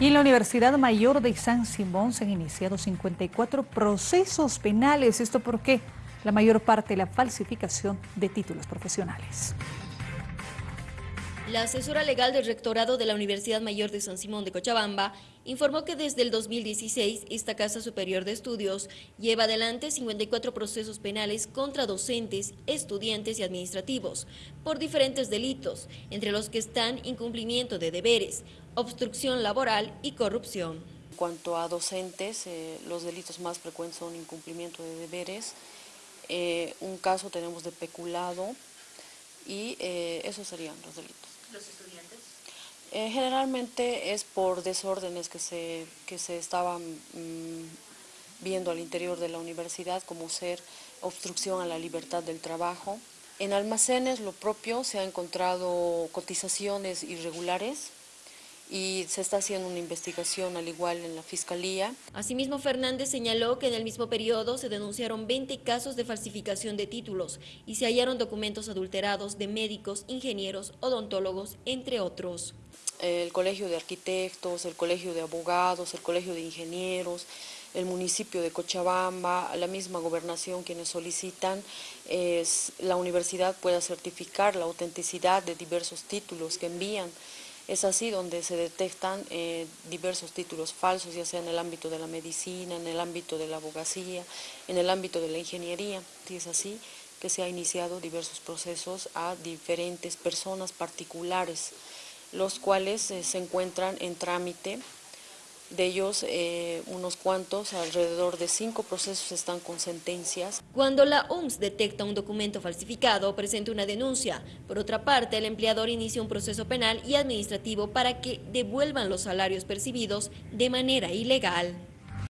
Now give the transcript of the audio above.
Y en la Universidad Mayor de San Simón se han iniciado 54 procesos penales. ¿Esto por qué? La mayor parte la falsificación de títulos profesionales. La asesora legal del rectorado de la Universidad Mayor de San Simón de Cochabamba informó que desde el 2016 esta Casa Superior de Estudios lleva adelante 54 procesos penales contra docentes, estudiantes y administrativos por diferentes delitos, entre los que están incumplimiento de deberes, obstrucción laboral y corrupción. En cuanto a docentes, eh, los delitos más frecuentes son incumplimiento de deberes, eh, un caso tenemos de peculado y eh, esos serían los delitos. ¿Los estudiantes? Eh, generalmente es por desórdenes que se, que se estaban mm, viendo al interior de la universidad, como ser obstrucción a la libertad del trabajo. En almacenes lo propio se ha encontrado cotizaciones irregulares, y se está haciendo una investigación al igual en la Fiscalía. Asimismo, Fernández señaló que en el mismo periodo se denunciaron 20 casos de falsificación de títulos y se hallaron documentos adulterados de médicos, ingenieros, odontólogos, entre otros. El Colegio de Arquitectos, el Colegio de Abogados, el Colegio de Ingenieros, el municipio de Cochabamba, la misma gobernación quienes solicitan es la universidad pueda certificar la autenticidad de diversos títulos que envían es así donde se detectan eh, diversos títulos falsos, ya sea en el ámbito de la medicina, en el ámbito de la abogacía, en el ámbito de la ingeniería. Y es así que se han iniciado diversos procesos a diferentes personas particulares, los cuales eh, se encuentran en trámite de ellos, eh, unos cuantos, alrededor de cinco procesos están con sentencias. Cuando la OMS detecta un documento falsificado, presenta una denuncia. Por otra parte, el empleador inicia un proceso penal y administrativo para que devuelvan los salarios percibidos de manera ilegal.